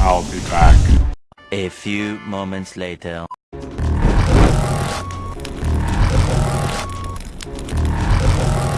I'll be back. A few moments later.